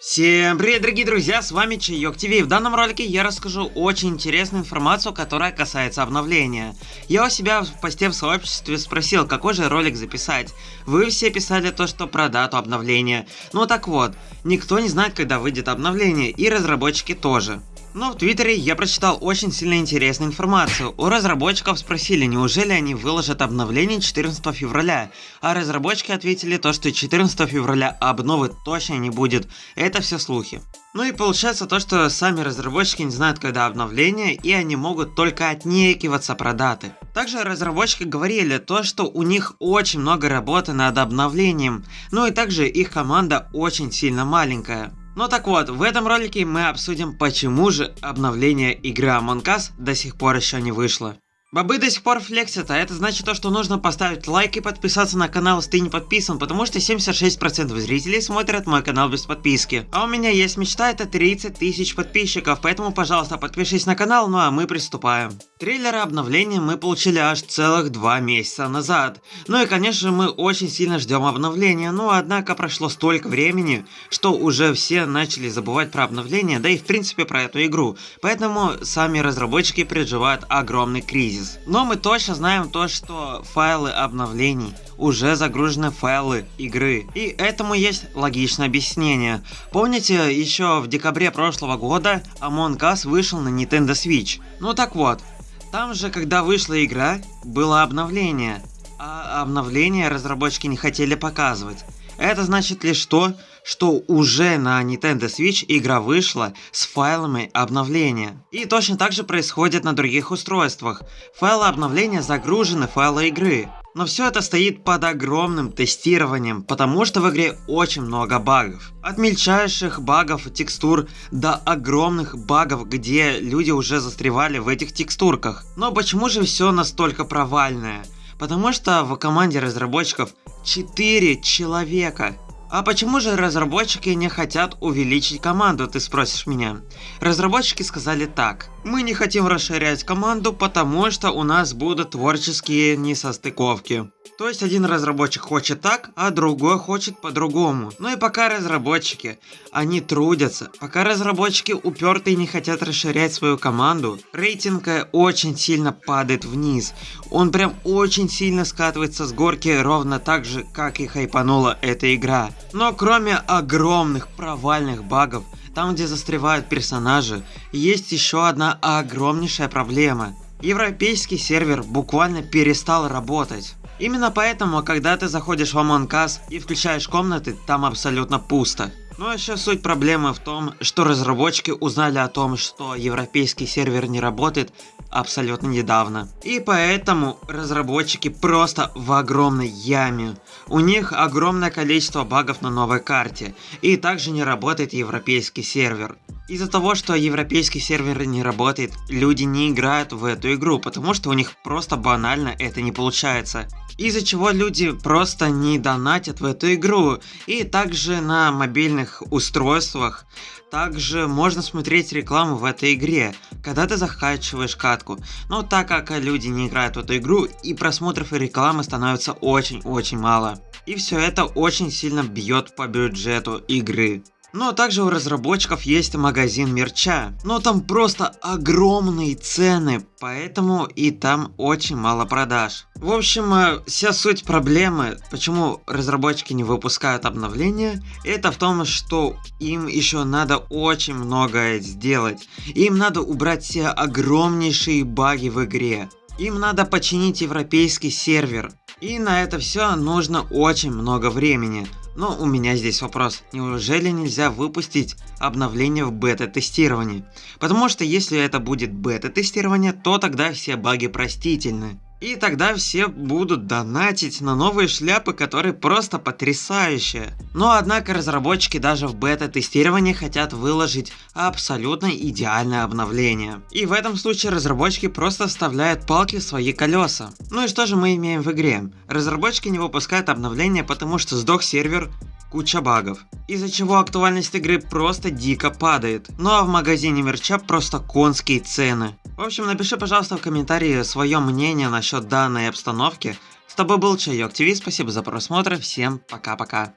Всем привет, дорогие друзья, с вами Чайок ТВ. В данном ролике я расскажу очень интересную информацию, которая касается обновления. Я у себя в посте в сообществе спросил, какой же ролик записать. Вы все писали то, что про дату обновления. Ну так вот, никто не знает, когда выйдет обновление, и разработчики тоже. Но в Твиттере я прочитал очень сильно интересную информацию. У разработчиков спросили, неужели они выложат обновление 14 февраля, а разработчики ответили то, что 14 февраля обновы точно не будет. Это все слухи. Ну и получается то, что сами разработчики не знают, когда обновление, и они могут только отнекиваться про даты. Также разработчики говорили то, что у них очень много работы над обновлением, ну и также их команда очень сильно маленькая. Ну так вот, в этом ролике мы обсудим, почему же обновление игры Among Us до сих пор еще не вышло. Бобы до сих пор флексят, а это значит то, что нужно поставить лайк и подписаться на канал, если ты не подписан, потому что 76% зрителей смотрят мой канал без подписки. А у меня есть мечта, это 30 тысяч подписчиков, поэтому, пожалуйста, подпишись на канал, ну а мы приступаем. Трейлеры обновления мы получили аж целых два месяца назад. Ну и конечно мы очень сильно ждем обновления, но однако прошло столько времени, что уже все начали забывать про обновление, да и в принципе про эту игру. Поэтому сами разработчики переживают огромный кризис кризис. Но мы точно знаем то, что файлы обновлений уже загружены файлы игры. И этому есть логичное объяснение. Помните, еще в декабре прошлого года Among Us вышел на Nintendo Switch? Ну так вот, там же, когда вышла игра, было обновление. А обновление разработчики не хотели показывать. Это значит лишь то, что уже на Nintendo Switch игра вышла с файлами обновления. И точно так же происходит на других устройствах. Файлы обновления загружены файлы игры. Но все это стоит под огромным тестированием, потому что в игре очень много багов. От мельчайших багов текстур до огромных багов, где люди уже застревали в этих текстурках. Но почему же все настолько провальное? Потому что в команде разработчиков 4 человека. А почему же разработчики не хотят увеличить команду, ты спросишь меня? Разработчики сказали так. Мы не хотим расширять команду, потому что у нас будут творческие несостыковки. То есть один разработчик хочет так, а другой хочет по-другому. Ну и пока разработчики, они трудятся, пока разработчики упертые не хотят расширять свою команду, рейтинг очень сильно падает вниз. Он прям очень сильно скатывается с горки ровно так же, как и хайпанула эта игра. Но кроме огромных провальных багов, там где застревают персонажи, есть еще одна огромнейшая проблема. Европейский сервер буквально перестал работать. Именно поэтому, когда ты заходишь в Among Us и включаешь комнаты, там абсолютно пусто. Но ну, еще суть проблемы в том, что разработчики узнали о том, что европейский сервер не работает абсолютно недавно. И поэтому разработчики просто в огромной яме. У них огромное количество багов на новой карте. И также не работает европейский сервер. Из-за того, что европейский сервер не работает, люди не играют в эту игру, потому что у них просто банально это не получается. Из-за чего люди просто не донатят в эту игру. И также на мобильных устройствах также можно смотреть рекламу в этой игре, когда ты закачиваешь катку. Но так как люди не играют в эту игру, и просмотров и рекламы становится очень-очень мало. И все это очень сильно бьет по бюджету игры. Но также у разработчиков есть магазин мерча, но там просто огромные цены, поэтому и там очень мало продаж. В общем, э, вся суть проблемы, почему разработчики не выпускают обновления, это в том, что им еще надо очень многое сделать. Им надо убрать все огромнейшие баги в игре. Им надо починить европейский сервер. И на это все нужно очень много времени. Но у меня здесь вопрос, неужели нельзя выпустить обновление в бета-тестировании? Потому что если это будет бета-тестирование, то тогда все баги простительны. И тогда все будут донатить на новые шляпы, которые просто потрясающие. Но однако разработчики даже в бета-тестировании хотят выложить абсолютно идеальное обновление. И в этом случае разработчики просто вставляют палки в свои колеса. Ну и что же мы имеем в игре? Разработчики не выпускают обновления, потому что сдох сервер куча багов, из-за чего актуальность игры просто дико падает. Ну а в магазине мерча просто конские цены. В общем, напиши, пожалуйста, в комментарии свое мнение насчет данной обстановки. С тобой был Чайок ТВ, спасибо за просмотр, всем пока-пока.